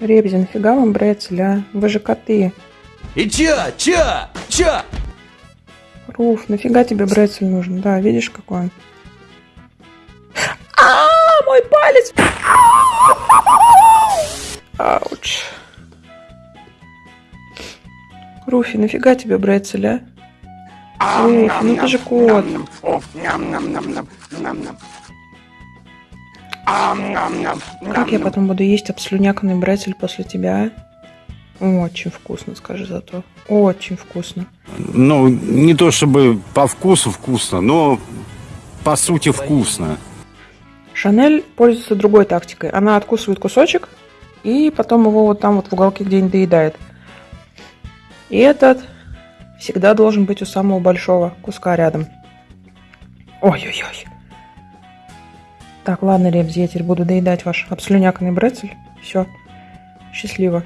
Ребзи, нафига вам брецель, а? Вы же коты. И чё? Чё? Чё? Руф, нафига тебе брецель нужен? Да, видишь, какой он? А, мой палец! Ауч. Руфи, нафига тебе брецель, а? Руфи, ну ты же кот. Как я потом буду есть обслюняканный брецель после тебя? Очень вкусно, скажи зато. Очень вкусно. Ну, не то чтобы по вкусу вкусно, но по сути вкусно. Шанель пользуется другой тактикой. Она откусывает кусочек и потом его вот там вот в уголке где-нибудь доедает. И этот всегда должен быть у самого большого куска рядом. Ой-ой-ой. Так, ладно, Ребзи, я теперь буду доедать ваш обслюняканный брецель. Все. Счастливо.